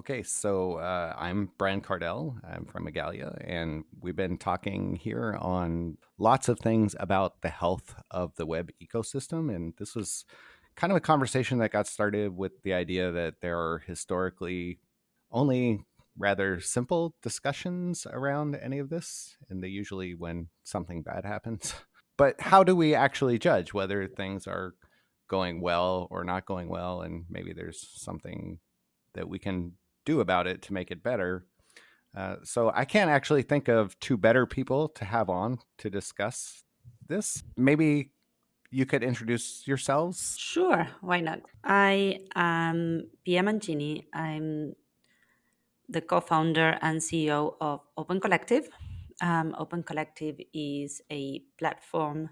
Okay, so uh, I'm Brian Kardell. I'm from Igalia, and we've been talking here on lots of things about the health of the web ecosystem. And this was kind of a conversation that got started with the idea that there are historically only rather simple discussions around any of this, and they usually when something bad happens. But how do we actually judge whether things are going well or not going well? And maybe there's something that we can do about it to make it better. Uh, so I can't actually think of two better people to have on to discuss this. Maybe you could introduce yourselves. Sure, why not? I am Pia Mancini. I'm the co-founder and CEO of Open Collective. Um, Open Collective is a platform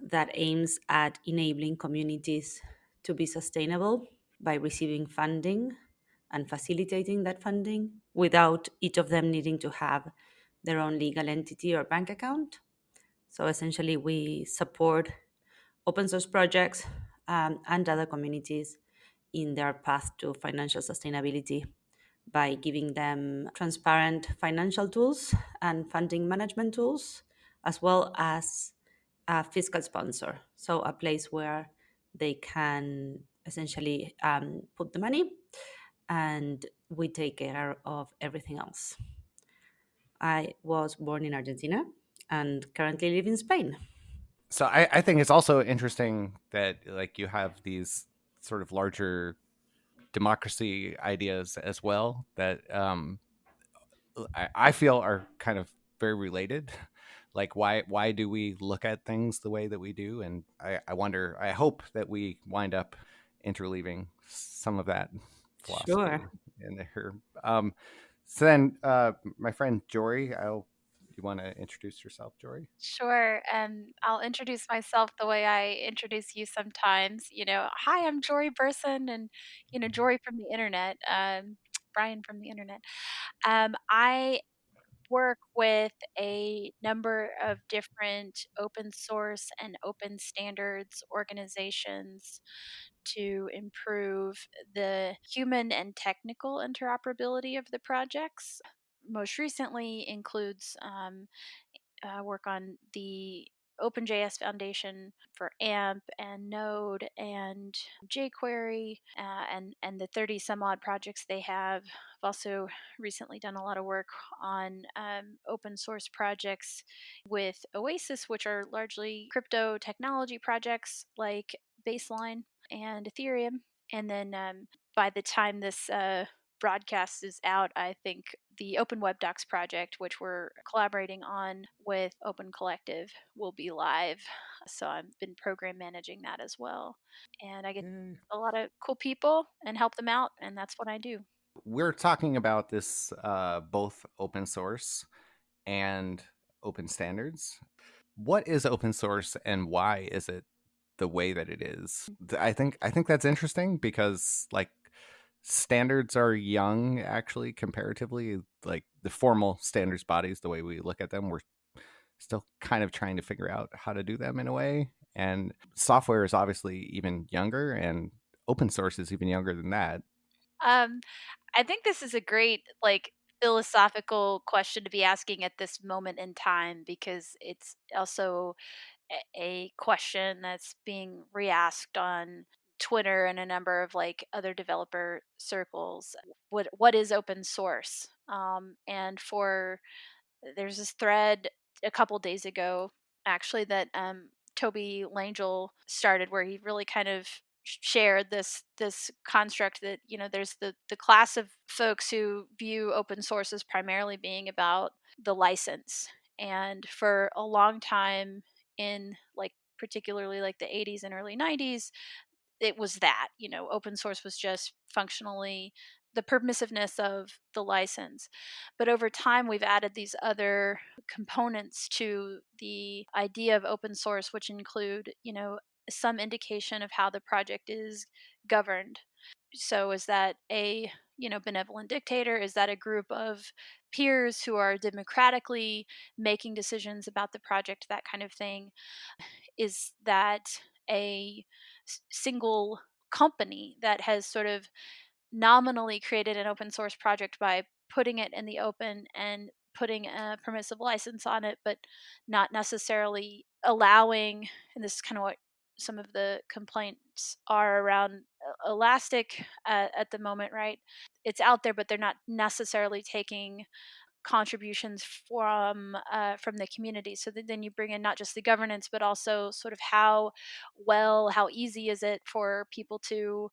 that aims at enabling communities to be sustainable by receiving funding and facilitating that funding without each of them needing to have their own legal entity or bank account. So essentially, we support open source projects um, and other communities in their path to financial sustainability by giving them transparent financial tools and funding management tools, as well as a fiscal sponsor. So, a place where they can essentially um, put the money and we take care of everything else. I was born in Argentina and currently live in Spain. So I, I think it's also interesting that like you have these sort of larger democracy ideas as well that um, I, I feel are kind of very related. Like why why do we look at things the way that we do? And I, I wonder I hope that we wind up interleaving some of that philosophy Sure. in there. Um, so then, uh, my friend Jory, I'll. You want to introduce yourself, Jory? Sure. Um, I'll introduce myself the way I introduce you sometimes. You know, hi, I'm Jory Burson, and you know, Jory from the internet, um, Brian from the internet. Um, I work with a number of different open source and open standards organizations to improve the human and technical interoperability of the projects. Most recently includes um, uh, work on the OpenJS Foundation for AMP and Node and jQuery uh, and and the 30 some odd projects they have. I've also recently done a lot of work on um, open source projects with Oasis, which are largely crypto technology projects like Baseline and Ethereum. And then um, by the time this uh, broadcast is out, I think the Open Web Docs project, which we're collaborating on with Open Collective, will be live. So I've been program managing that as well. And I get a lot of cool people and help them out, and that's what I do. We're talking about this uh, both open source and open standards. What is open source and why is it the way that it is? I think I think that's interesting because like standards are young actually comparatively like the formal standards bodies the way we look at them we're still kind of trying to figure out how to do them in a way and software is obviously even younger and open source is even younger than that. Um, I think this is a great like philosophical question to be asking at this moment in time because it's also a, question that's being reasked on Twitter and a number of like other developer circles. What what is open source? Um, and for there's this thread a couple days ago actually that um, Tobie Langel started where he really kind of shared this this construct that you know there's the the class of folks who view open source as primarily being about the license and for a long time in like particularly like the 80s and early 90s it was that you know open source was just functionally the permissiveness of the license. But over time we've added these other components to the idea of open source which include you know some indication of how the project is governed. So is that a you know benevolent dictator? Is that a group of peers who are democratically making decisions about the project that kind of thing? Is that a single company that has sort of nominally created an open source project by putting it in the open and putting a permissive license on it, but not necessarily allowing, and this is kind of what some of the complaints are around Elastic uh, at the moment, right? It's out there, but they're not necessarily taking contributions from uh, from the community. So then you bring in not just the governance, but also sort of how well, how easy is it for people to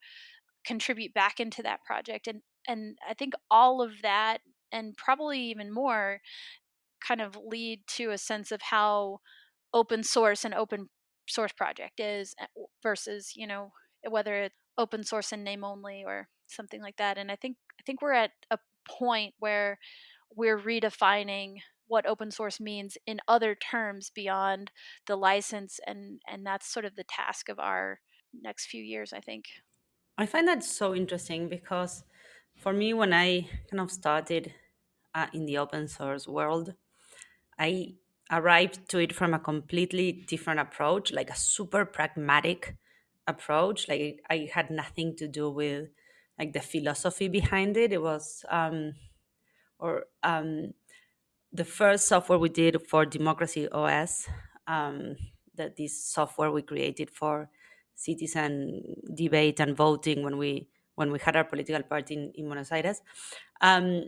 contribute back into that project, and and I think all of that, and probably even more, kind of lead to a sense of how open source and open source project is eh, versus you know whether it's open source and name only or something like that and i think i think we're at a point where we're redefining what open source means in other terms beyond the license and and that's sort of the task of our next few years i think. I find that so interesting because for me when i kind of started uh, in the open source world i arrived to it from a completely different approach like a super pragmatic approach like i had nothing to do with like the philosophy behind it. It was um or um the first software we did for democracy os um that this software we created for citizen debate and voting when we when we had our political party in, in buenos aires um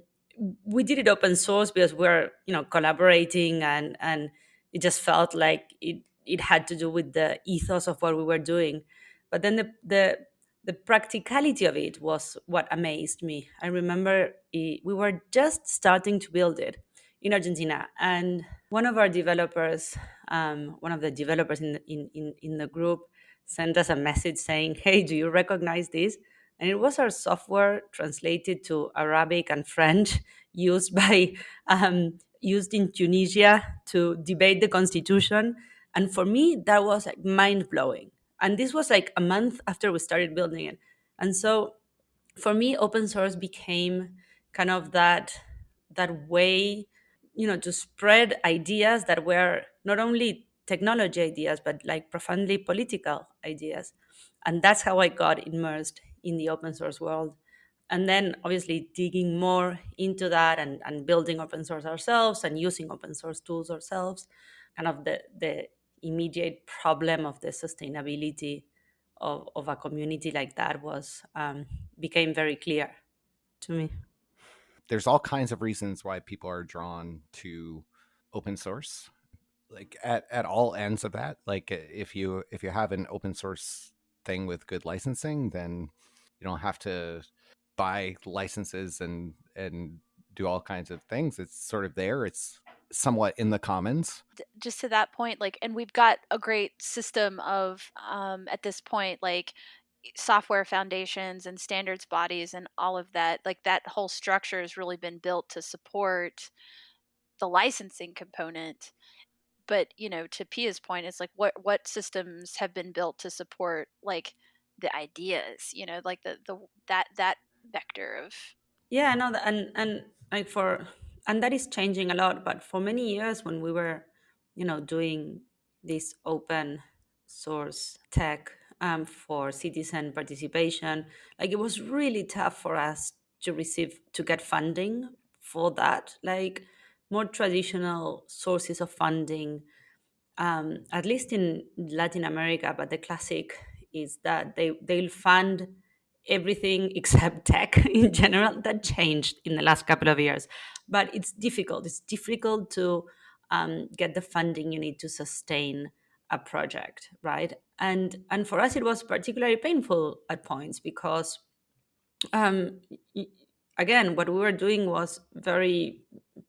we did it open source because we're you know collaborating and and it just felt like it it had to do with the ethos of what we were doing. But then the the the practicality of it was what amazed me i remember it, we were just starting to build it in argentina and one of our developers um, one of the developers in, in in in the group sent us a message saying hey do you recognize this and it was our software translated to Arabic and French, used by um, used in Tunisia to debate the constitution. And for me, that was like mind blowing. And this was like a month after we started building it. And so, for me, open source became kind of that that way, you know, to spread ideas that were not only technology ideas but like profoundly political ideas. And that's how I got immersed in the open source world and then obviously digging more into that and, and building open source ourselves and using open source tools ourselves kind of the, the immediate problem of the sustainability of, of a community like that was um, became very clear to me. There's all kinds of reasons why people are drawn to open source like at, at all ends of that. Like if you if you have an open source thing with good licensing then you don't have to buy licenses and and do all kinds of things. It's sort of there. It's somewhat in the commons. Just to that point like and we've got a great system of um, at this point like software foundations and standards bodies and all of that like that whole structure has really been built to support the licensing component. But you know to pia's point it's like what what systems have been built to support like the ideas you know like the the that that vector of yeah no and and like for and that is changing a lot but for many years when we were you know doing this open source tech um, for citizen participation like it was really tough for us to receive to get funding for that like more traditional sources of funding um, at least in latin america but the classic is that they they'll fund everything except tech in general that changed in the last couple of years. But it's difficult. It's difficult to um, get the funding you need to sustain a project right? And and for us it was particularly painful at points because um, again what we were doing was very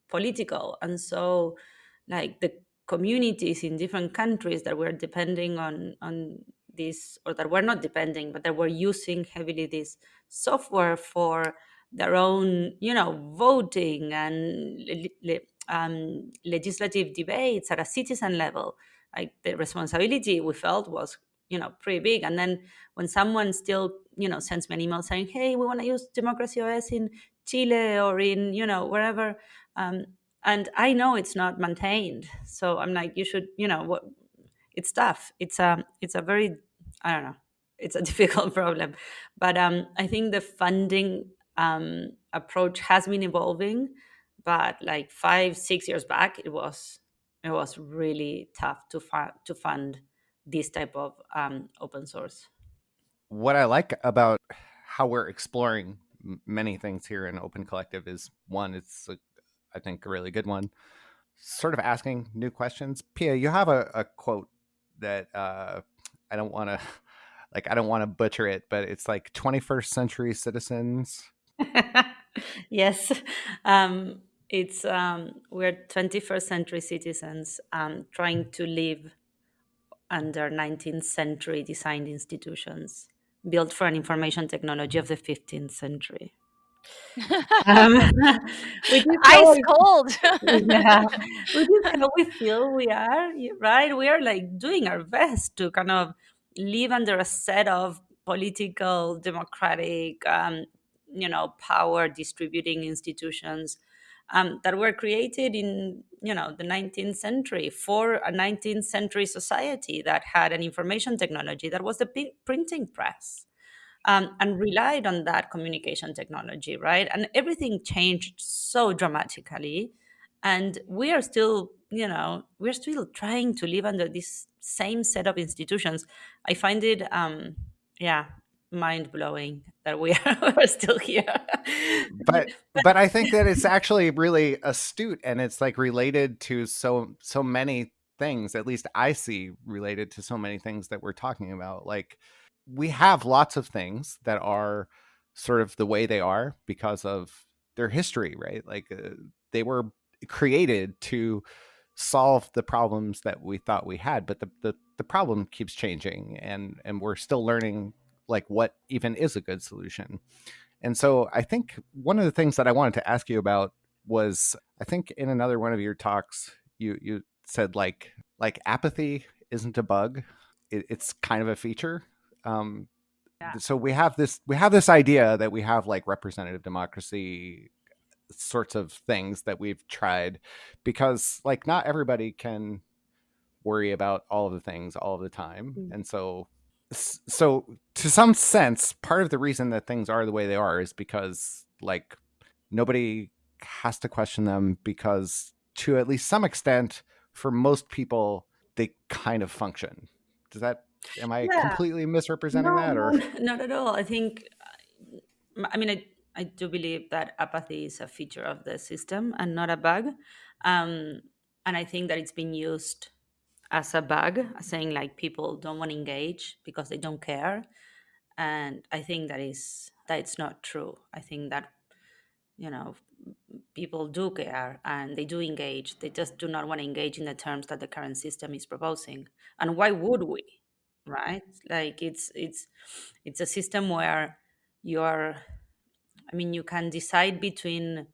political. And so like the communities in different countries that were depending on on this or that were not depending but that were using heavily this software for their own you know voting and um, legislative debates at a citizen level. Like the responsibility we felt was you know pretty big. And then when someone still you know sends me an email saying hey we want to use democracy os in chile or in you know wherever um, and i know it's not maintained. So i'm like you should you know what it's tough. It's a it's a very I don't know. it's a difficult problem. But um, I think the funding um, approach has been evolving. But like five, six years back, it was it was really tough to fund to fund this type of um, open source. What I like about how we're exploring many things here in Open Collective is one, it's a, I think a really good one. Sort of asking new questions. Pia, you have a, a quote that uh, I don't want to like I don't want to butcher it, but it's like 21st century citizens. yes, um, it's um, we're 21st century citizens um, trying to live under 19th century designed institutions built for an information technology of the 15th century. Um, Ice cold. yeah, which is how we feel we are, right? We are like doing our best to kind of live under a set of political, democratic, um, you know, power distributing institutions um, that were created in you know the 19th century for a 19th century society that had an information technology that was the printing press um, and relied on that communication technology right and everything changed so dramatically and we are still you know we're still trying to live under this same set of institutions i find it um yeah mind blowing that we are still here. but but I think that it's actually really astute and it's like related to so so many things. At least I see related to so many things that we're talking about. Like we have lots of things that are sort of the way they are because of their history, right? Like uh, they were created to solve the problems that we thought we had, but the, the the problem keeps changing and and we're still learning like what even is a good solution. And so I think one of the things that I wanted to ask you about was I think in another one of your talks you you said like like apathy isn't a bug it, it's kind of a feature um, yeah. so we have this we have this idea that we have like representative democracy sorts of things that we've tried because like not everybody can worry about all of the things all of the time mm. and so so to some sense part of the reason that things are the way they are is because like nobody has to question them because to at least some extent for most people they kind of function does that am i yeah. completely misrepresenting no, that or not at all i think i mean I, I do believe that apathy is a feature of the system and not a bug um, and i think that it's been used as a bug, saying like people don't want to engage because they don't care. And I think that is that it's not true. I think that you know people do care and they do engage. They just do not want to engage in the terms that the current system is proposing. And why would we? Right? Like it's it's it's a system where you're I mean you can decide between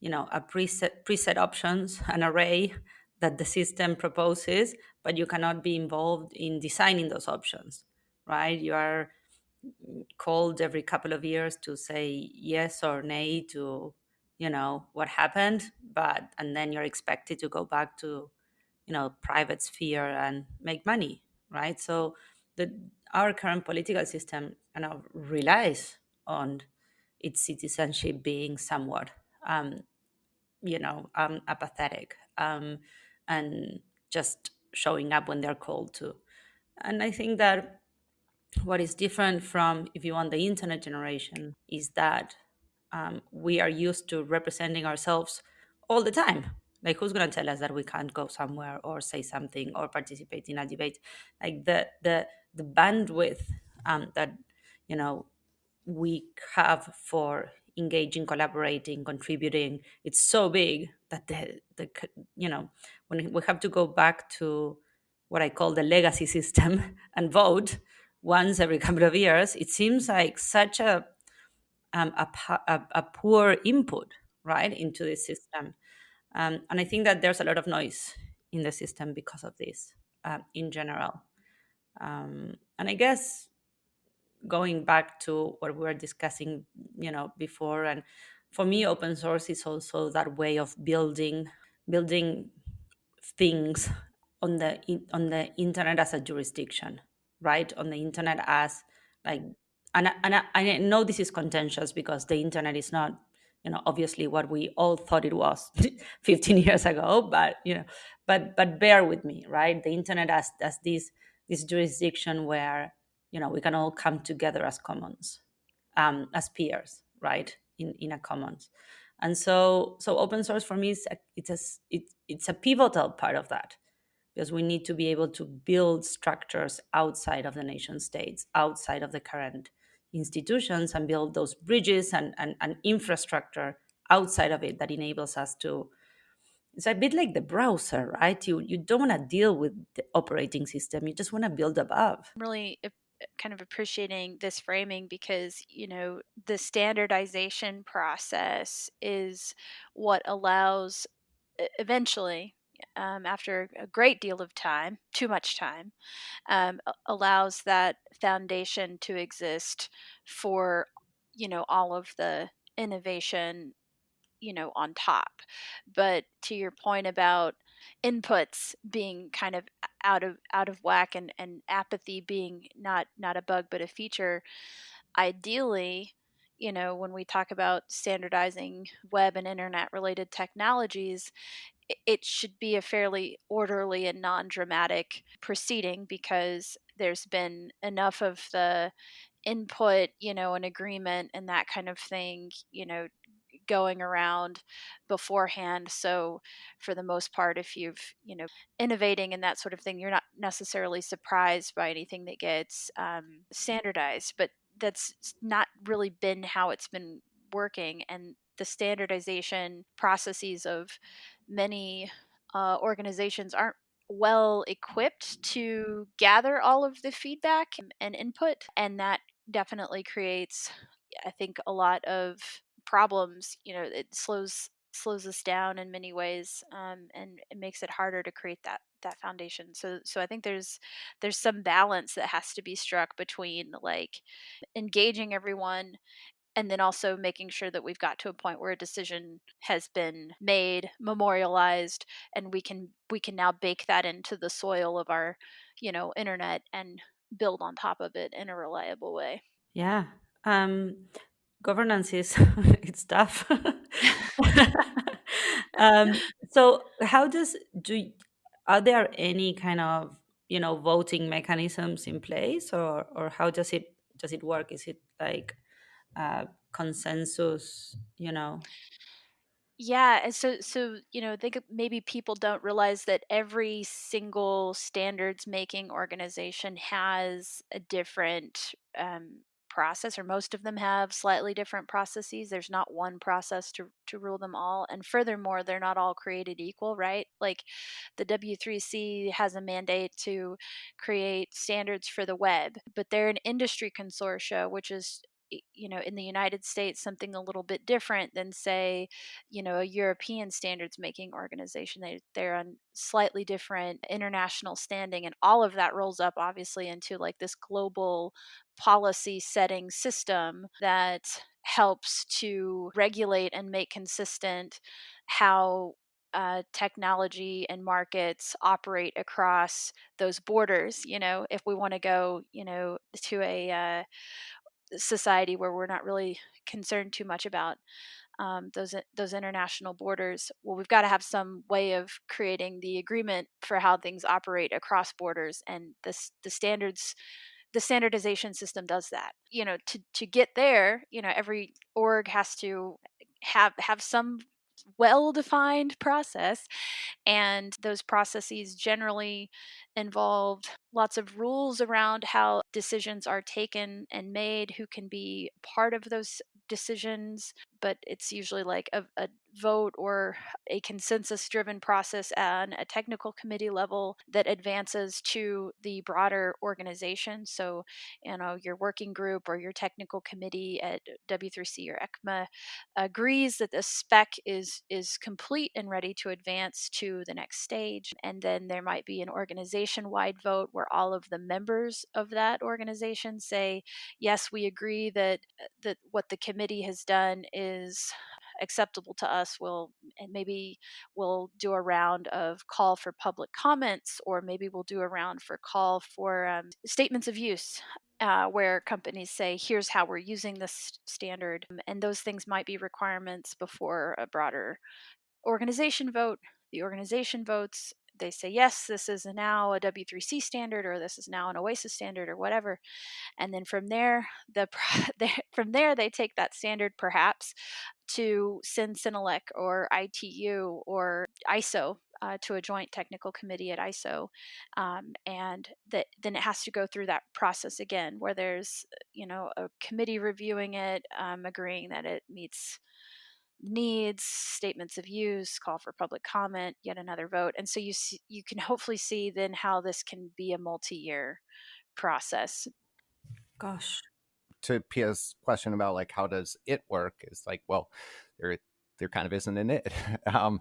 you know a preset preset options an array that the system proposes, but you cannot be involved in designing those options, right? You are called every couple of years to say yes or nay to, you know, what happened, but and then you're expected to go back to, you know, private sphere and make money, right? So the our current political system kind of relies on its citizenship being somewhat um, you know um, apathetic um, and just showing up when they're called to. And I think that what is different from, if you want, the internet generation is that um, we are used to representing ourselves all the time. Like, who's going to tell us that we can't go somewhere or say something or participate in a debate? Like the the the bandwidth um, that you know we have for engaging, collaborating, contributing. It's so big that the, the you know when we have to go back to what I call the legacy system and vote once every couple of years, it seems like such a um, a, a, a, poor input right into the system. Um, and I think that there's a lot of noise in the system because of this uh, in general. Um, and I guess going back to what we were discussing, you know, before, and for me, open source is also that way of building building things on the on the internet as a jurisdiction, right? On the internet as like and, and I, I know this is contentious because the internet is not you know obviously what we all thought it was 15 years ago but you know but but bear with me right the internet as as this this jurisdiction where you know we can all come together as commons um, as peers right in in a commons. And so so open source for me is a, it's a it, it's a pivotal part of that because we need to be able to build structures outside of the nation states outside of the current institutions and build those bridges and, and, and infrastructure outside of it that enables us to it's a bit like the browser right? You you don't want to deal with the operating system you just want to build above. Really kind of appreciating this framing because you know the standardization process is what allows eventually um, after a great deal of time too much time um, allows that foundation to exist for you know all of the innovation you know on top. But to your point about inputs being kind of out of out of whack and and apathy being not not a bug but a feature ideally you know when we talk about standardizing web and internet related technologies it should be a fairly orderly and non-dramatic proceeding because there's been enough of the input you know an agreement and that kind of thing you know going around beforehand so for the most part if you've you know innovating and that sort of thing you're not necessarily surprised by anything that gets um, standardized but that's not really been how it's been working and the standardization processes of many uh, organizations aren't well equipped to gather all of the feedback and input and that definitely creates i think a lot of problems you know it slows slows us down in many ways um, and it makes it harder to create that that foundation. So so i think there's there's some balance that has to be struck between like engaging everyone and then also making sure that we've got to a point where a decision has been made memorialized and we can we can now bake that into the soil of our you know internet and build on top of it in a reliable way. Yeah. Um governance is it's tough. Um, so how does do are there any kind of you know voting mechanisms in place or or how does it does it work? Is it like uh, consensus you know? Yeah so so you know I think maybe people don't realize that every single standards making organization has a different um, process or most of them have slightly different processes there's not one process to to rule them all and furthermore they're not all created equal right? Like the W3C has a mandate to create standards for the web but they're an industry consortia which is you know in the united states something a little bit different than say you know a european standards making organization they, they're on slightly different international standing and all of that rolls up obviously into like this global policy setting system that helps to regulate and make consistent how uh, technology and markets operate across those borders. You know, if we want to go, you know, to a uh, society where we're not really concerned too much about um, those those international borders. Well, we've got to have some way of creating the agreement for how things operate across borders, and this the standards. The standardization system does that. You know, to to get there, you know, every org has to have have some well defined process and those processes generally involved lots of rules around how decisions are taken and made, who can be part of those decisions, but it's usually like a, a vote or a consensus driven process on a technical committee level that advances to the broader organization. So, you know, your working group or your technical committee at W3C or ECMA agrees that the spec is is complete and ready to advance to the next stage. And then there might be an organization wide vote where all of the members of that organization say, yes, we agree that that what the committee has done is acceptable to us, we'll and maybe we'll do a round of call for public comments, or maybe we'll do a round for call for um, statements of use. Uh, where companies say, here's how we're using this standard. And those things might be requirements before a broader organization vote. The organization votes, they say, yes, this is now a W3C standard, or this is now an OASIS standard, or whatever. And then from there, the from there they take that standard perhaps to CEN-CENELEC or ITU or ISO uh, to a joint technical committee at ISO, um, and that then it has to go through that process again, where there's you know a committee reviewing it, um, agreeing that it meets needs, statements of use, call for public comment, yet another vote, and so you see, you can hopefully see then how this can be a multi-year process. Gosh. To Pia's question about like how does it work is like well there there kind of isn't an it. um,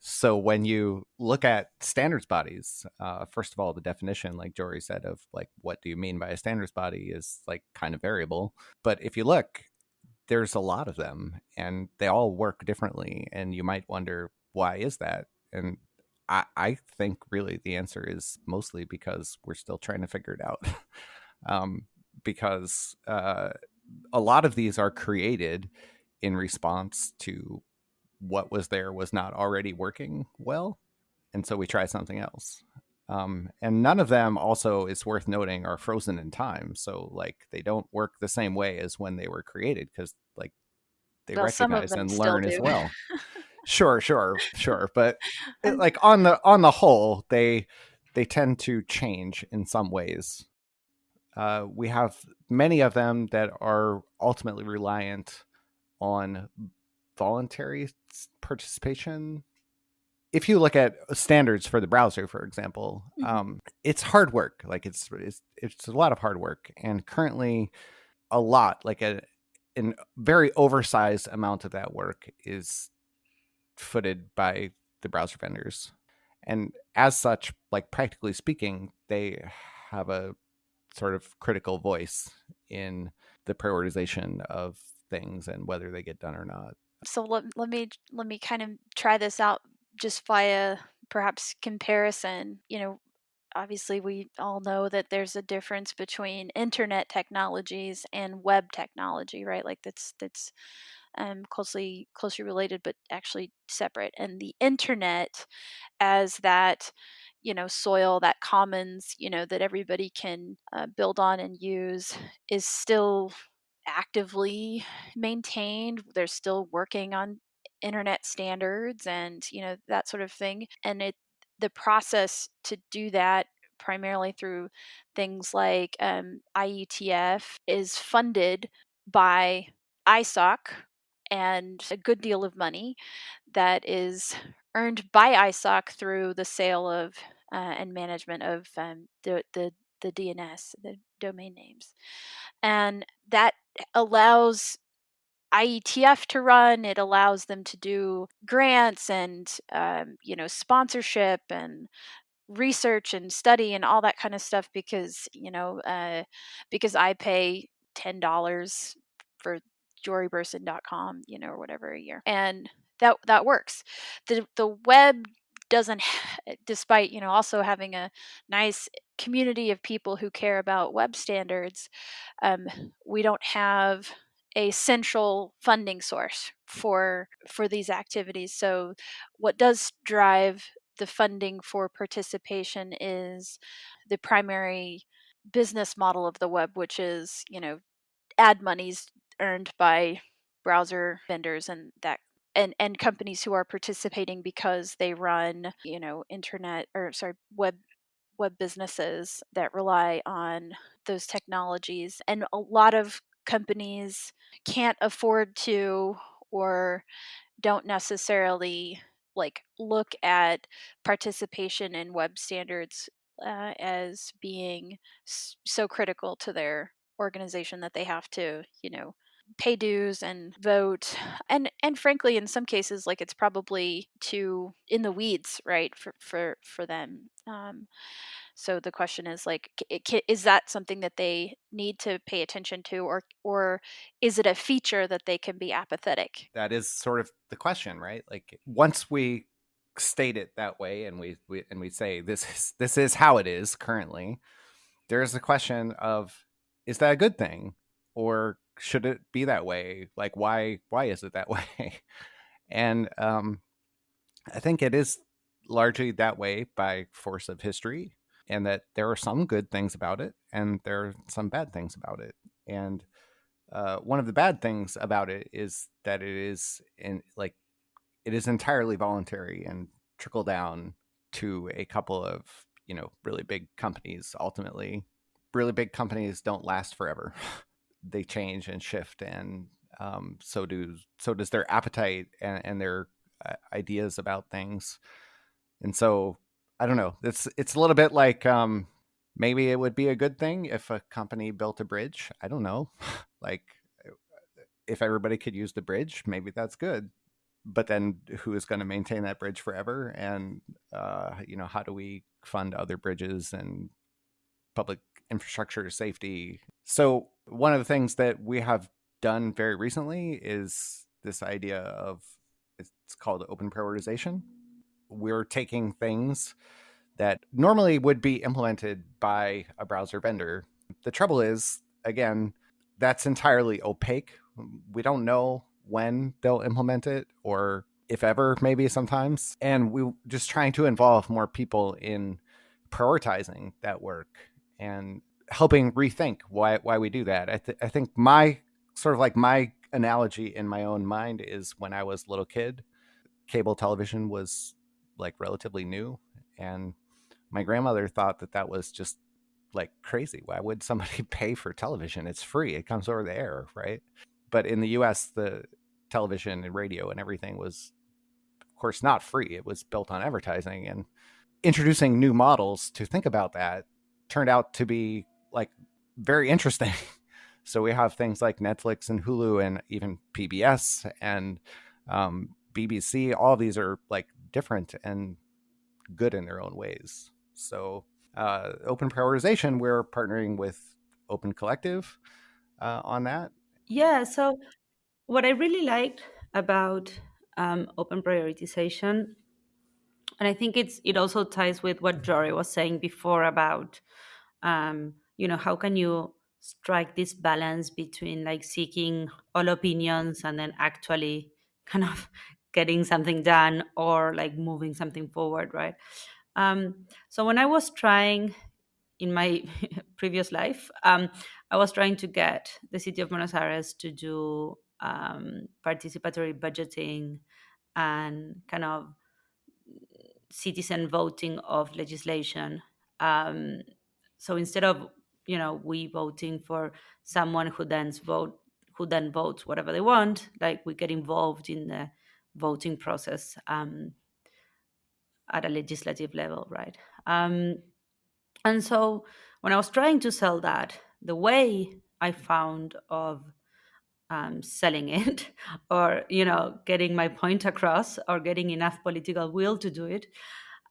so when you look at standards bodies, uh, first of all, the definition, like Jory said, of like what do you mean by a standards body is like kind of variable. But if you look, there's a lot of them and they all work differently and you might wonder why is that? And i, I think really the answer is mostly because we're still trying to figure it out. Um, because uh, a lot of these are created in response to what was there was not already working well and so we try something else um, and none of them also is worth noting are frozen in time. So like they don't work the same way as when they were created because like they well, recognize and learn as well. Sure sure sure but it, like on the on the whole they they tend to change in some ways. Uh, we have many of them that are ultimately reliant on voluntary participation if you look at standards for the browser, for example, mm-hmm. um, it's hard work. Like it's, it's it's a lot of hard work, and currently, a lot like a a very oversized amount of that work is footed by the browser vendors, and as such, like practically speaking, they have a sort of critical voice in the prioritization of things and whether they get done or not so let, let me let me kind of try this out just via perhaps comparison, you know, obviously we all know that there's a difference between internet technologies and web technology, right? Like that's that's um, closely closely related, but actually separate. And the internet, as that you know soil, that commons, you know that everybody can uh, build on and use, is still actively maintained. They're still working on internet standards and you know that sort of thing and it the process to do that primarily through things like um, IETF is funded by ISOC and a good deal of money that is earned by ISOC through the sale of uh, and management of um, the, the the DNS, the domain names, and that allows IETF to run. It allows them to do grants and um, you know sponsorship and research and study and all that kind of stuff because you know uh, because I pay ten dollars for joryburson.com you know or whatever a year and that that works the the web doesn't despite you know also having a nice community of people who care about web standards um, we don't have a central funding source for for these activities. So what does drive the funding for participation is the primary business model of the web, which is, you know, ad monies earned by browser vendors and that and, and companies who are participating because they run, you know, internet or sorry, web web businesses that rely on those technologies. And a lot of companies can't afford to or don't necessarily like look at participation in web standards uh, as being so critical to their organization that they have to you know pay dues and vote. And and frankly in some cases like it's probably too in the weeds right for for for them. Um, So the question is like, is that something that they need to pay attention to, or or is it a feature that they can be apathetic? That is sort of the question, right? Like once we state it that way, and we, we and we say this is this is how it is currently, there's a question of is that a good thing, or should it be that way? Like why why is it that way? and um, I think it is largely that way by force of history and that there are some good things about it and there are some bad things about it. And uh, one of the bad things about it is that it is in like it is entirely voluntary and trickle down to a couple of you know really big companies ultimately. Really big companies don't last forever. They change and shift and um, so do so does their appetite and, and their uh, ideas about things. And so I don't know. It's it's a little bit like um, maybe it would be a good thing if a company built a bridge. I don't know. like if everybody could use the bridge, maybe that's good. But then who is going to maintain that bridge forever? And uh, you know, how do we fund other bridges and public infrastructure safety? So one of the things that we have done very recently is this idea of it's called open prioritization we're taking things that normally would be implemented by a browser vendor. The trouble is, again, that's entirely opaque. We don't know when they'll implement it or if ever, maybe sometimes. And we're just trying to involve more people in prioritizing that work and helping rethink why why we do that. I, th- I think my sort of like my analogy in my own mind is when I was a little kid, cable television was like relatively new and my grandmother thought that that was just like crazy. Why would somebody pay for television? It's free. It comes over the air right? But in the us the television and radio and everything was of course not free. It was built on advertising and introducing new models to think about that turned out to be like very interesting. So we have things like netflix and hulu and even pbs and um, bbc all these are like different and good in their own ways. So, uh, open prioritization, we're partnering with Open Collective uh, on that. Yeah. So, what I really liked about um, open prioritization, and I think it's it also ties with what Jory was saying before about, um, you know, how can you strike this balance between like seeking all opinions and then actually kind of getting something done or like moving something forward, right? Um, so when I was trying in my previous life, um, I was trying to get the city of Buenos Aires to do um, participatory budgeting and kind of citizen voting of legislation. Um, so instead of you know we voting for someone who then vote who then votes whatever they want, like we get involved in the voting process um, at a legislative level, right? Um, and so when I was trying to sell that, the way I found of um, selling it or you know getting my point across or getting enough political will to do it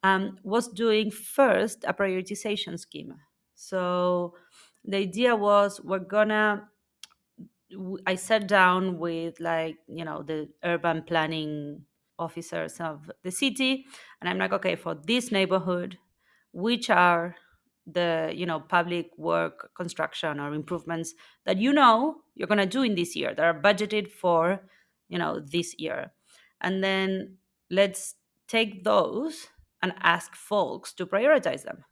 um, was doing first a prioritization scheme so the idea was we're gonna I sat down with like you know the urban planning officers of the city, and I'm like, okay, for this neighborhood, which are the you know public work construction or improvements that you know you're going to do in this year that are budgeted for you know this year? And then let's take those and ask folks to prioritize them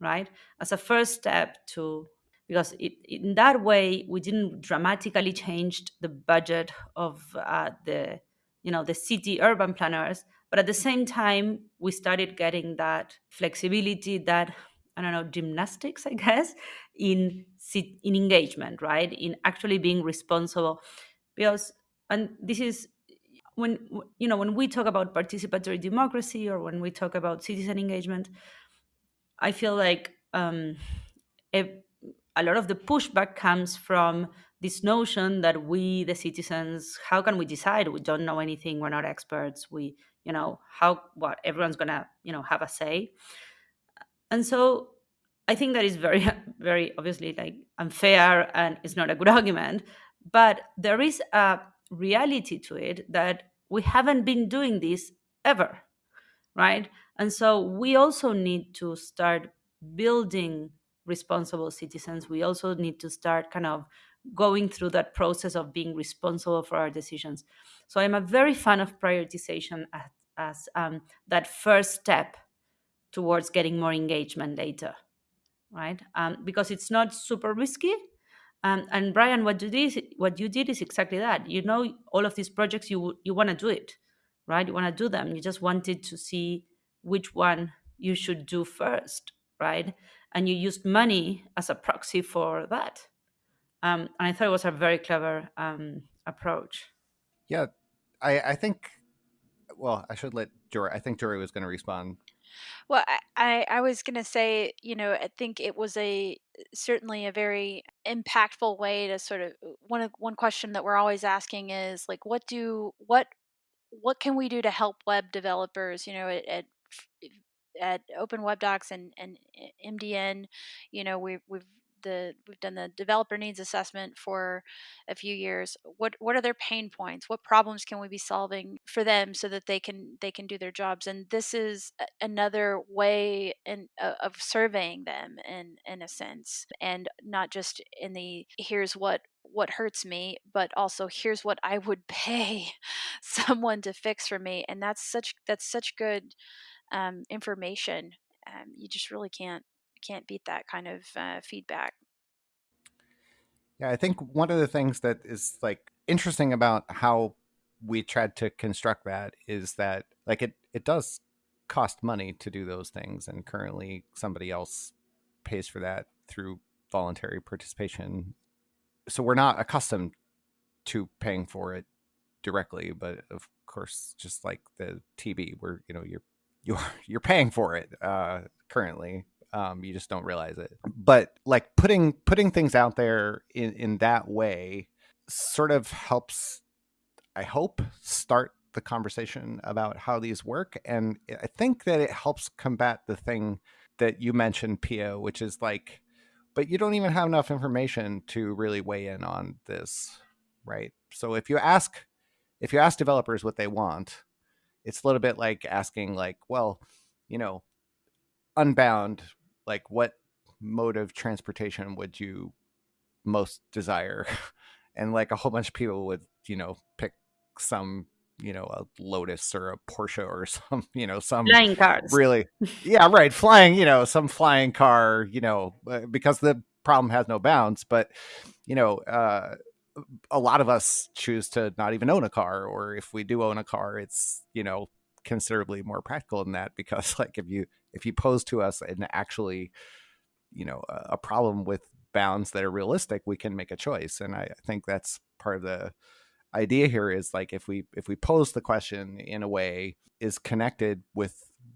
right? As a first step to because it, in that way we didn't dramatically change the budget of uh, the you know the city urban planners but at the same time we started getting that flexibility that i don't know gymnastics i guess in in engagement right? In actually being responsible. Because and this is when you know when we talk about participatory democracy or when we talk about citizen engagement i feel like um, a lot of the pushback comes from this notion that we the citizens how can we decide we don't know anything we're not experts we you know how what everyone's gonna you know have a say and so I think that is very, very obviously like unfair and it's not a good argument. But there is a reality to it that we haven't been doing this ever, right? And so we also need to start building responsible citizens. We also need to start kind of going through that process of being responsible for our decisions. So I'm a very fan of prioritization as, as um, that first step towards getting more engagement later right? Um, because it's not super risky. Um, and Brian, what you did, what you did is exactly that. You know, all of these projects, you you want to do it, right? You want to do them. You just wanted to see which one you should do first, right? And you used money as a proxy for that. Um, and I thought it was a very clever um, approach. Yeah, I, I think. Well, I should let Jory. I think Jory was going to respond well, I, I, I was gonna say, you know, I think it was a certainly a very impactful way to sort of one of one question that we're always asking is like, what do what what can we do to help web developers? You know, at, at at Open Web Docs and and MDN, you know, we we've the we've done the developer needs assessment for a few years. What what are their pain points? What problems can we be solving for them so that they can they can do their jobs? And this is another way in, uh, of surveying them in in a sense and not just in the here's what what hurts me but also here's what i would pay someone to fix for me and that's such that's such good um, information um, you just really can't can't beat that kind of uh, feedback. Yeah, I think one of the things that is like interesting about how we tried to construct that is that like it it does cost money to do those things and currently somebody else pays for that through voluntary participation. So we're not accustomed to paying for it directly, but of course just like the TB where you know you're you're you're paying for it uh currently um, you just don't realize it. But like putting putting things out there in in that way sort of helps. I hope start the conversation about how these work, and I think that it helps combat the thing that you mentioned, Pia, which is like, but you don't even have enough information to really weigh in on this, right? So if you ask if you ask developers what they want, it's a little bit like asking like, well, you know, Unbound like what mode of transportation would you most desire? And like a whole bunch of people would you know pick some you know a lotus or a porsche or some you know some flying cars. really yeah right flying you know some flying car you know uh, because the problem has no bounds but you know uh a lot of us choose to not even own a car or if we do own a car it's you know considerably more practical than that because like if you if you pose to us an actually you know a problem with bounds that are realistic we can make a choice. And i think that's part of the idea here is like if we if we pose the question in a way is connected with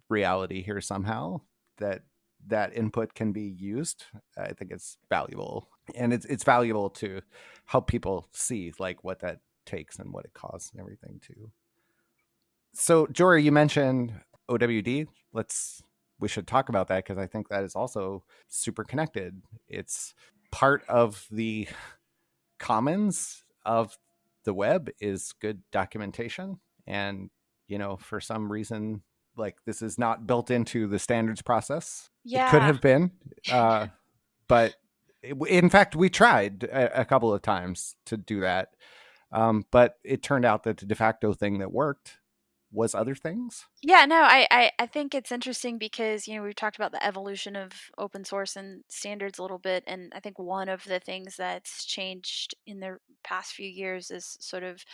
reality here somehow that that input can be used i think it's valuable and it's it's valuable to help people see like what that takes and what it costs and everything too so, Jory, you mentioned OWD. Let's we should talk about that because I think that is also super connected. It's part of the commons of the web is good documentation and you know for some reason like this is not built into the standards process yeah. it could have been uh, but it, in fact we tried a, a, couple of times to do that um, but it turned out that the de facto thing that worked was other things? Yeah, no, I, I, I think it's interesting because, you know, we've talked about the evolution of open source and standards a little bit. And I think one of the things that's changed in the past few years is sort of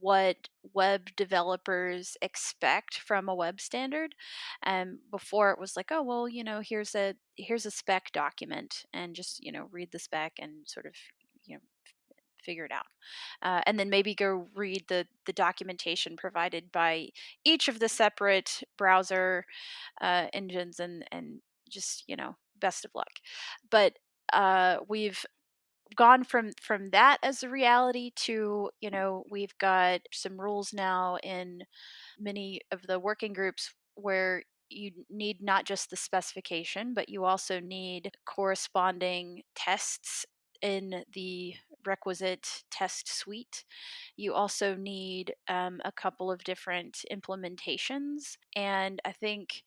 what web developers expect from a web standard. And um, before it was like, oh well, you know, here's a here's a spec document and just, you know, read the spec and sort of, you know, figure it out. Uh, and then maybe go read the, the documentation provided by each of the separate browser uh, engines and, and just, you know, best of luck. But uh, we've gone from from that as a reality to you know we've got some rules now in many of the working groups where you need not just the specification, but you also need corresponding tests in the requisite test suite. You also need um, a couple of different implementations. And I think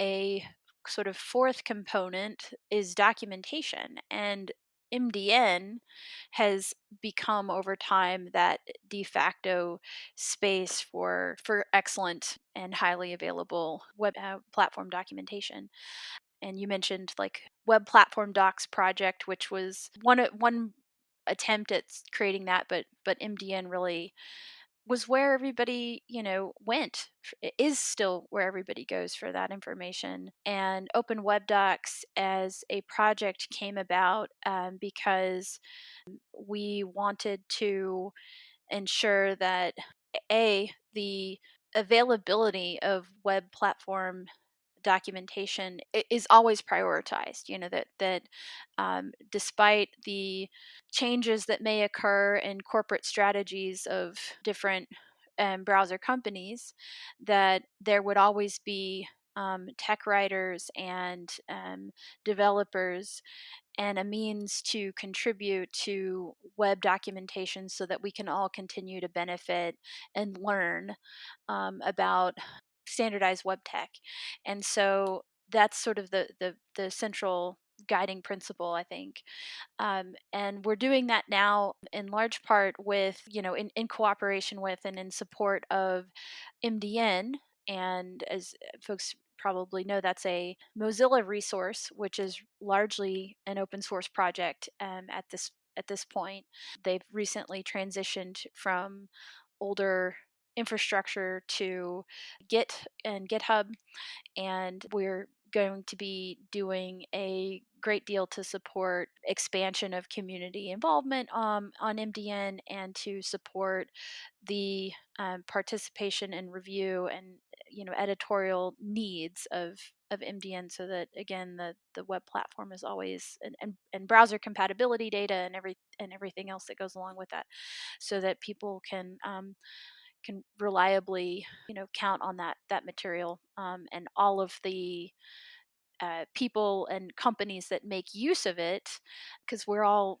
a sort of fourth component is documentation. And MDN has become over time that de facto space for for excellent and highly available web uh, platform documentation. And you mentioned like web platform docs project, which was one one attempt at creating that, but but MDN really was where everybody, you know, went. It is still where everybody goes for that information. And Open Web Docs as a project came about um, because we wanted to ensure that a the availability of web platform documentation is always prioritized you know that that um, despite the changes that may occur in corporate strategies of different um, browser companies that there would always be um, tech writers and um, developers and a means to contribute to web documentation so that we can all continue to benefit and learn um, about standardized web tech. And so that's sort of the the, the central guiding principle i think um, and we're doing that now in large part with you know in, in cooperation with and in support of mdn and as folks probably know that's a mozilla resource which is largely an open source project um, at this at this point they've recently transitioned from older infrastructure to Git and GitHub, and we're going to be doing a great deal to support expansion of community involvement um, on MDN and to support the um, participation and review and you know editorial needs of of MDN so that again the the web platform is always and, and, and browser compatibility data and every and everything else that goes along with that so that people can um, can reliably you know count on that that material um, and all of the uh, people and companies that make use of it because we're all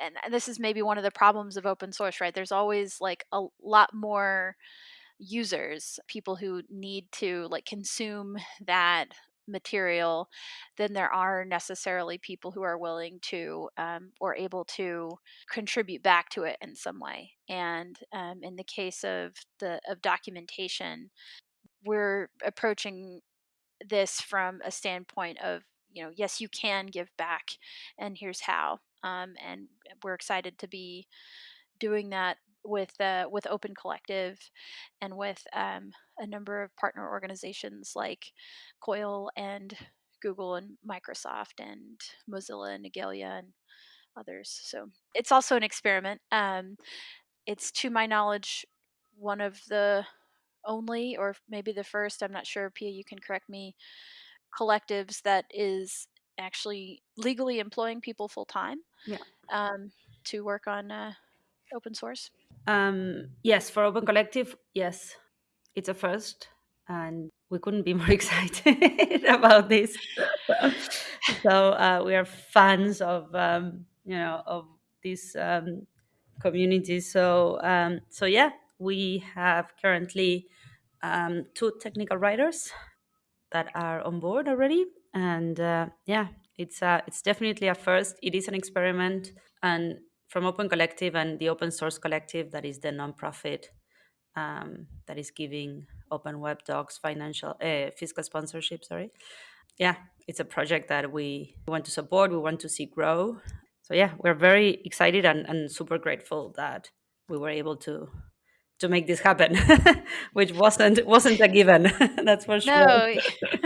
and this is maybe one of the problems of open source right? There's always like a lot more users people who need to like consume that material than there are necessarily people who are willing to um, or able to contribute back to it in some way. And um, in the case of the of documentation, we're approaching this from a standpoint of you know yes you can give back and here's how um, and we're excited to be doing that with uh, with Open Collective and with um, a number of partner organizations like COIL and Google and Microsoft and Mozilla and Igalia and others. So it's also an experiment. Um, it's to my knowledge one of the only, or maybe the first. I'm not sure. Pia, you can correct me. Collectives that is actually legally employing people full time. Yeah. Um, to work on uh, open source. Um, yes, for Open Collective, yes, it's a first, and we couldn't be more excited about this. so uh, we are fans of um, you know of this um, community. So um, so yeah, we have currently um, two technical writers that are on board already, and uh, yeah, it's uh, it's definitely a first. It is an experiment, and from Open Collective and the Open Source Collective, that is the nonprofit um, that is giving Open Web Docs financial uh, fiscal sponsorship. Sorry, yeah, it's a project that we want to support. We want to see grow. So yeah, we're very excited and, and super grateful that we were able to to make this happen, which wasn't wasn't a given. That's for sure. No,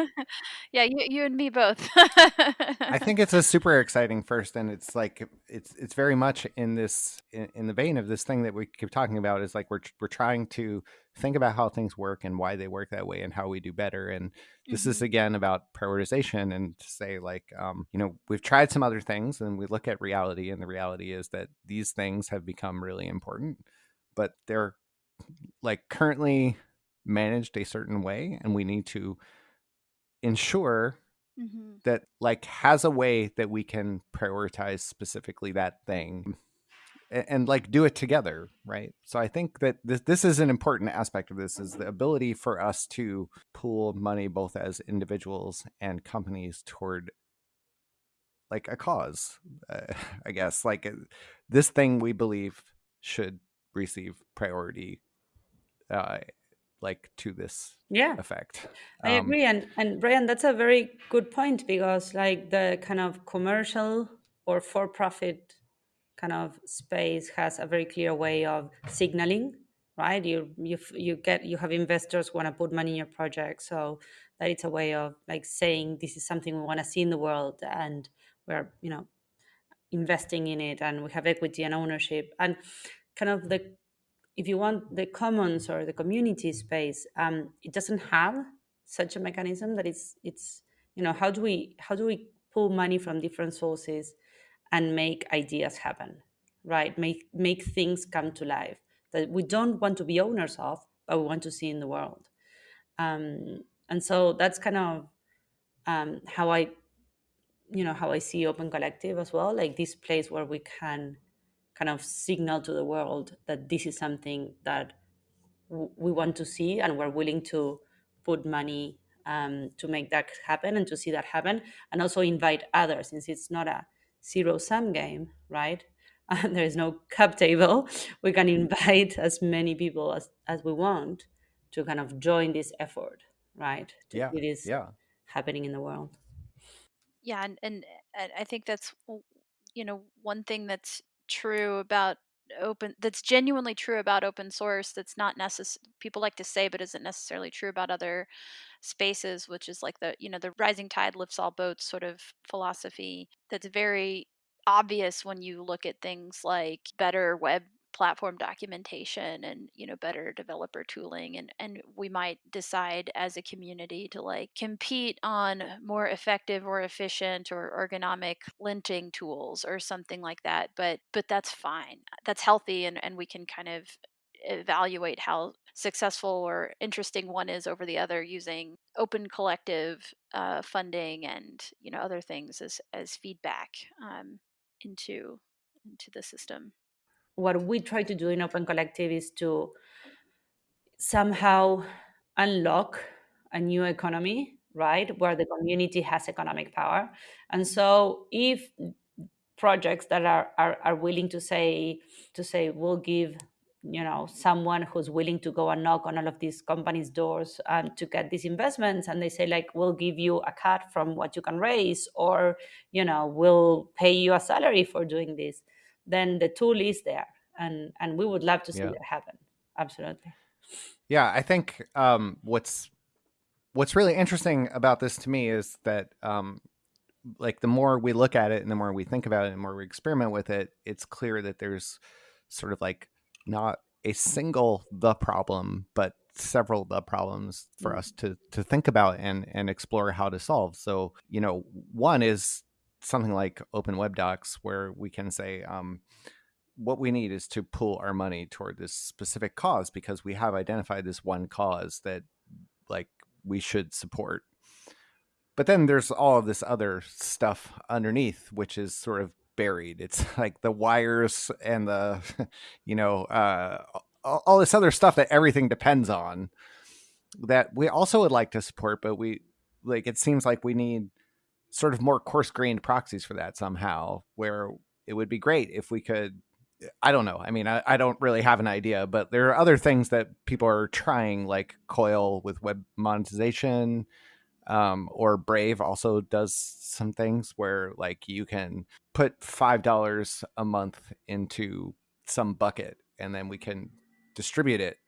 yeah, you, you and me both. I think it's a super exciting first, and it's like it's it's very much in this in, in, the vein of this thing that we keep talking about. Is like we're we're trying to think about how things work and why they work that way and how we do better. And this mm-hmm. is again about prioritization and to say like um, you know we've tried some other things and we look at reality, and the reality is that these things have become really important, but they're like currently managed a certain way and we need to ensure mm-hmm. that like has a way that we can prioritize specifically that thing and, and, like do it together right so i think that this, this is an important aspect of this is the ability for us to pool money both as individuals and companies toward like a cause uh, i guess like uh, this thing we believe should receive priority uh, like to this yeah. effect. I um, agree and and brian that's a very good point because like the kind of commercial or for profit kind of space has a very clear way of signaling right? You you you get you have investors want to put money in your project so that it's a way of like saying this is something we want to see in the world and we're you know investing in it and we have equity and ownership. And kind of the if you want the commons or the community space um, it doesn't have such a mechanism that it's it's you know how do we how do we pull money from different sources and make ideas happen right? Make make things come to life that we don't want to be owners of but we want to see in the world. Um, and so that's kind of um, how i you know how i see open collective as well like this place where we can kind of signal to the world that this is something that w- we want to see and we're willing to put money um, to make that happen and to see that happen and also invite others since it's not a zero sum game right? And there is no cap table. We can invite as many people as, as we want to kind of join this effort right? To yeah see this yeah. happening in the world. Yeah and, and and i think that's you know one thing that's true about open that's genuinely true about open source that's not necessary people like to say but isn't necessarily true about other spaces which is like the you know the rising tide lifts all boats sort of philosophy. That's very obvious when you look at things like better web platform documentation and you know better developer tooling and and we might decide as a community to like compete on more effective or efficient or ergonomic linting tools or something like that but but that's fine. That's healthy and and we can kind of evaluate how successful or interesting one is over the other using open collective uh, funding and you know other things as as feedback um, into into the system what we try to do in Open Collective is to somehow unlock a new economy, right, where the community has economic power. And so if projects that are, are, are willing to say to say we'll give you know someone who's willing to go and knock on all of these companies doors um, to get these investments and they say like we'll give you a cut from what you can raise or you know we'll pay you a salary for doing this then the tool is there and and we would love to see yeah. that happen absolutely yeah i think um, what's what's really interesting about this to me is that um, like the more we look at it and the more we think about it and the more we experiment with it it's clear that there's sort of like not a single the problem but several the problems for mm-hmm. us to to think about and and explore how to solve so you know one is something like open web docs where we can say um, what we need is to pull our money toward this specific cause because we have identified this one cause that like we should support. But then there's all of this other stuff underneath which is sort of buried. It's like the wires and the you know uh, all this other stuff that everything depends on that we also would like to support but we like it seems like we need sort of more coarse grained proxies for that somehow where it would be great if we could I don't know. I mean, I, I, don't really have an idea, but there are other things that people are trying, like Coil with web monetization, um, or Brave also does some things where like you can put five dollars a month into some bucket, and then we can distribute it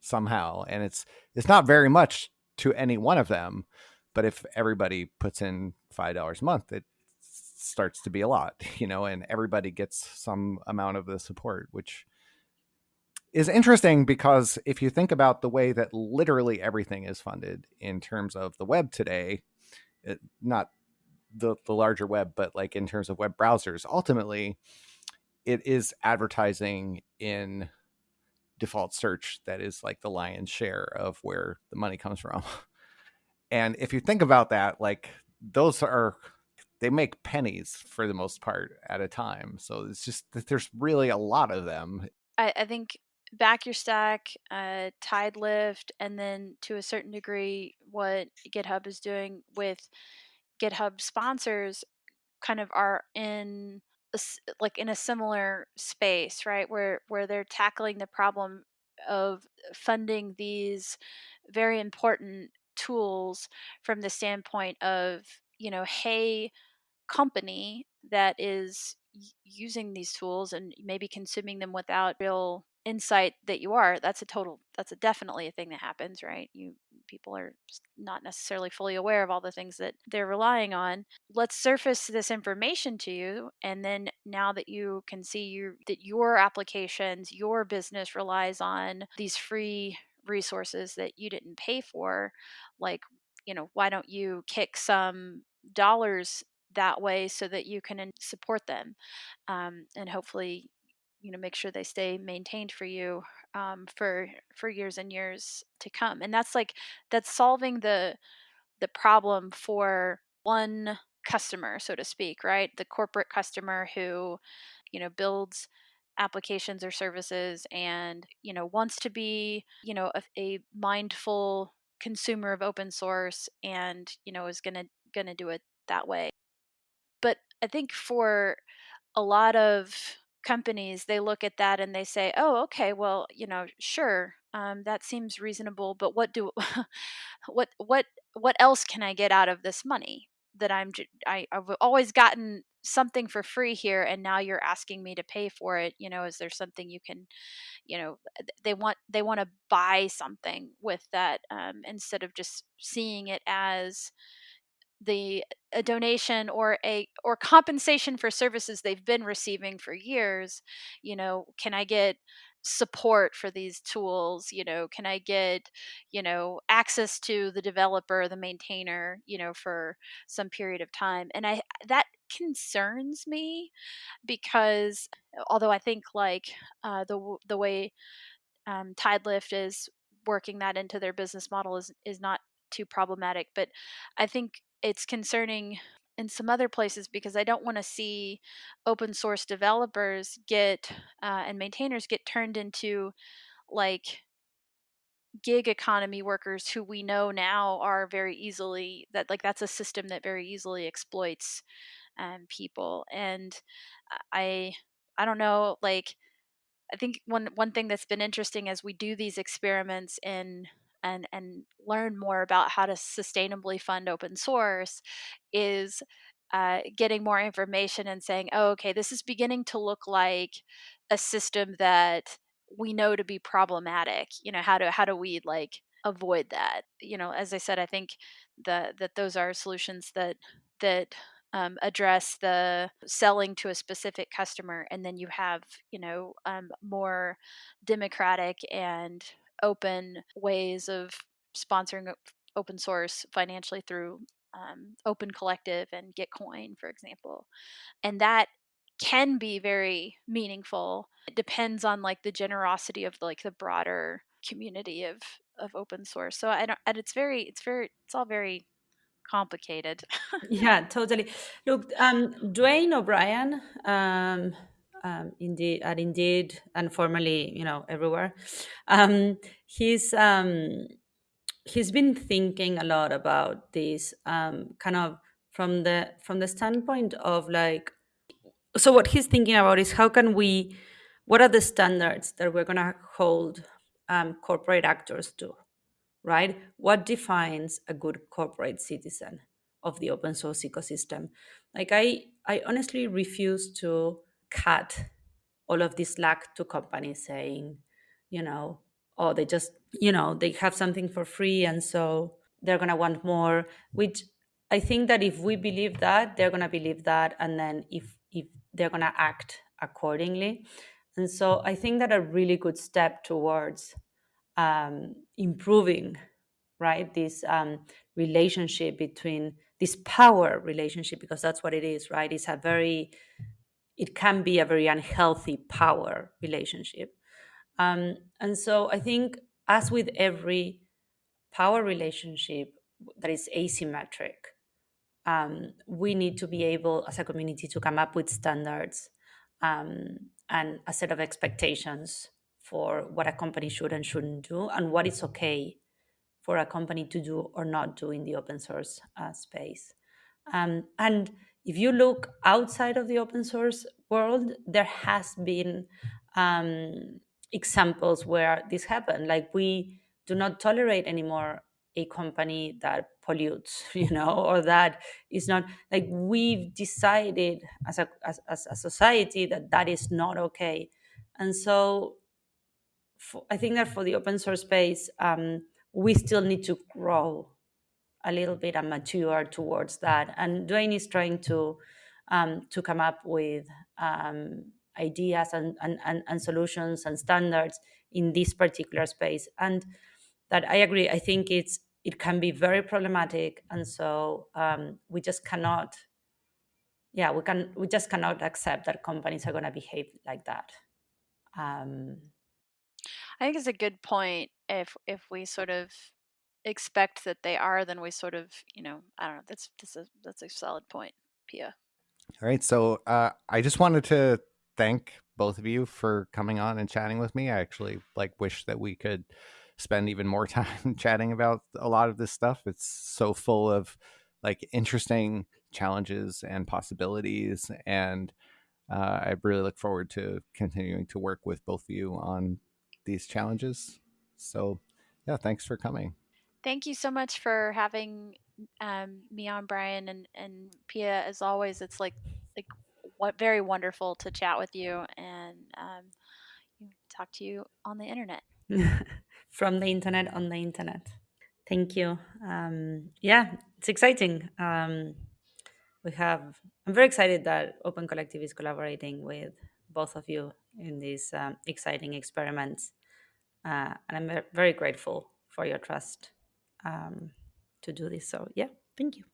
somehow, and it's it's not very much to any one of them, but if everybody puts in five dollars a month, it starts to be a lot, you know, and everybody gets some amount of the support, which is interesting because if you think about the way that literally everything is funded in terms of the web today, it, not the, the larger web, but like in terms of web browsers, ultimately it is advertising in default search that is like the lion's share of where the money comes from. And if you think about that, like those are they make pennies for the most part at a time. So it's just that there's really a lot of them. I, I think back your stack, uh, Tidelift, and then to a certain degree, what GitHub is doing with GitHub sponsors kind of are in a, like in a similar space, right? Where where they're tackling the problem of funding these very important tools from the standpoint of you know, hey, company that is using these tools and maybe consuming them without real insight that you are that's a total that's a definitely a thing that happens right? You people are not necessarily fully aware of all the things that they're relying on. Let's surface this information to you and then now that you can see you that your applications your business relies on these free resources that you didn't pay for like you know why don't you kick some dollars that way so that you can support them um, and hopefully you know make sure they stay maintained for you um, for for years and years to come. And that's like that's solving the the problem for one customer so to speak right? The corporate customer who you know builds applications or services and you know wants to be you know a, a mindful consumer of open source and you know is going to going to do it that way. But I think for a lot of companies, they look at that and they say, "Oh, okay, well, you know, sure, um, that seems reasonable, but what do, what, what, what else can I get out of this money that I'm, I, I've always gotten something for free here, and now you're asking me to pay for it. You know, is there something you can, you know, they want, they want to buy something with that um, instead of just seeing it as, the a donation or a or compensation for services they've been receiving for years you know can i get support for these tools you know can i get you know access to the developer the maintainer you know for some period of time? And i that concerns me because although i think like uh, the the way um, tidelift is working that into their business model is is not too problematic but i think it's concerning in some other places because I don't want to see open source developers get uh, and maintainers get turned into like gig economy workers who we know now are very easily that like that's a system that very easily exploits um, people. And I I don't know like I think one one thing that's been interesting as we do these experiments in and and learn more about how to sustainably fund open source is uh, getting more information and saying, oh, okay, this is beginning to look like a system that we know to be problematic. You know, how do how do we like avoid that? You know, as I said, I think the that those are solutions that that um, address the selling to a specific customer, and then you have you know um, more democratic and open ways of sponsoring open source financially through um, Open Collective and Gitcoin, for example, and that can be very meaningful. It depends on like the generosity of like the broader community of of open source. So I don't, and it's very, it's very, it's all very complicated. yeah, totally. Look, um, Duane O'Brien, um, um, indeed, at Indeed, and formerly, you know, everywhere. Um, he's um, he's been thinking a lot about this, um, kind of from the from the standpoint of like, so what he's thinking about is how can we, what are the standards that we're gonna hold um, corporate actors to, right? What defines a good corporate citizen of the open source ecosystem? Like I, I honestly refuse to cut all of this slack to companies saying, you know, oh, they just, you know, they have something for free and so they're going to want more, which I think that if we believe that, they're going to believe that. And then if, if they're going to act accordingly. And so I think that a really good step towards um, improving, right, this um, relationship between this power relationship, because that's what it is, right? It's a very it can be a very unhealthy power relationship. Um, and so I think, as with every power relationship, that is asymmetric. Um, we need to be able, as a community, to come up with standards um, and a set of expectations for what a company should and shouldn't do, and what is okay for a company to do or not do in the open source uh, space. Um, and if you look outside of the open source world, there has been um, examples where this happened. Like we do not tolerate anymore a company that pollutes, you know, or that is not like we've decided as a as, as a society that that is not okay, and so for, I think that for the open source space, um, we still need to grow a little bit and mature towards that. And Duane is trying to um, to come up with um, ideas and, and, and, and solutions and standards in this particular space. And that I agree. I think it's it can be very problematic, and so um, we just cannot. Yeah, we can. We just cannot accept that companies are going to behave like that. Um, I think it's a good point. If if we sort of expect that they are, then we sort of, you know, I don't know. That's that's a that's a solid point, Pia. All right. So uh, I just wanted to thank both of you for coming on and chatting with me. I actually like wish that we could spend even more time chatting about a lot of this stuff. It's so full of like interesting challenges and possibilities and uh, I really look forward to continuing to work with both of you on these challenges. So, yeah, thanks for coming. Thank you so much for having um, me on, Brian and and Pia. As always, it's like like what very wonderful to chat with you and um, talk to you on the internet. From the internet on the internet. Thank you. Um, yeah, it's exciting. Um, we have. I'm very excited that Open Collective is collaborating with both of you in these um, exciting experiments, uh, and I'm very grateful for your trust um, to do this. So yeah, thank you.